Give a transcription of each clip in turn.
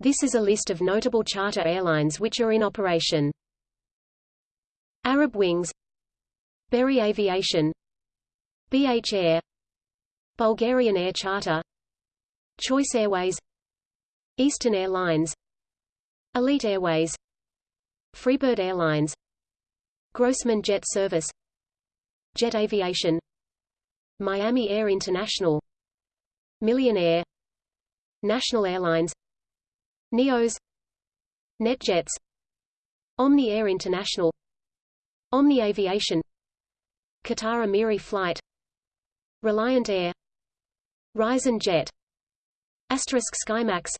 This is a list of notable charter airlines which are in operation. Arab Wings Berry Aviation BH Air Bulgarian Air Charter Choice Airways Eastern Airlines Elite Airways Freebird Airlines Grossmann Jet Service Jet Aviation Miami Air International Millionaire National Airlines Neos NetJets Omni Air International Omni Aviation Qatar Amiri Flight Reliant Air Horizon Jet Asterisk SkyMax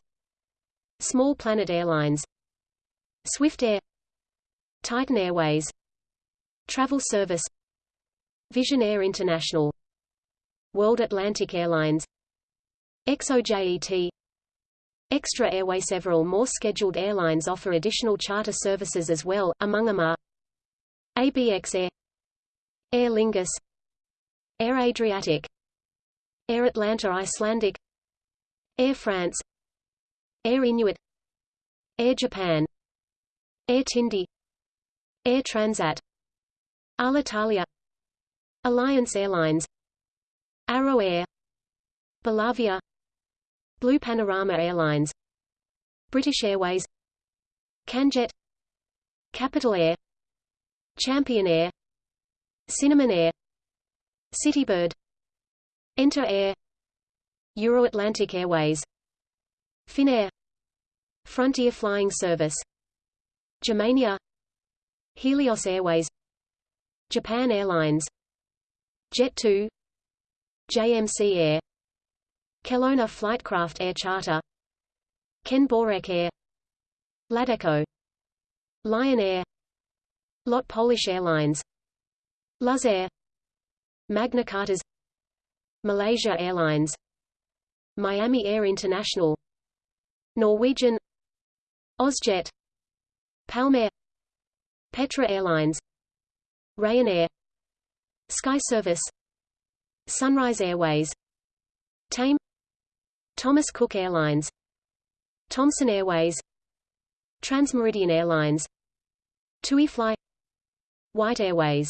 Small Planet Airlines Swift Air Titan Airways Travel Service Vision Air International World Atlantic Airlines XOJET Xtra Airway Several more scheduled airlines offer additional charter services as well, among them are ABX Air Aer Lingus Air Adriatic Air Atlanta Icelandic Air France Air Inuit Air Japan Air Tindi Air Transat Alitalia Alliance Airlines Arrow Air Belavia Blue Panorama Airlines British Airways Canjet Capital Air Champion Air Cinnamon Air Citybird Enter Air Euro-Atlantic Airways Finnair Frontier Flying Service Germania Helios Airways Japan Airlines Jet2 JMC Air Kelowna Flightcraft Air Charter. Kenn Borek Air. Ladeco. Lion Air. LOT Polish Airlines. Luz Air. Magnicharters. Malaysia Airlines. Miami Air International. Norwegian. Ozjet. Palmair. Petra Airlines. Ryanair. Sky Service. Sunrise Airways. Tame Thomas Cook Airlines Thomson Airways Transmeridian Airlines TUI Fly White Airways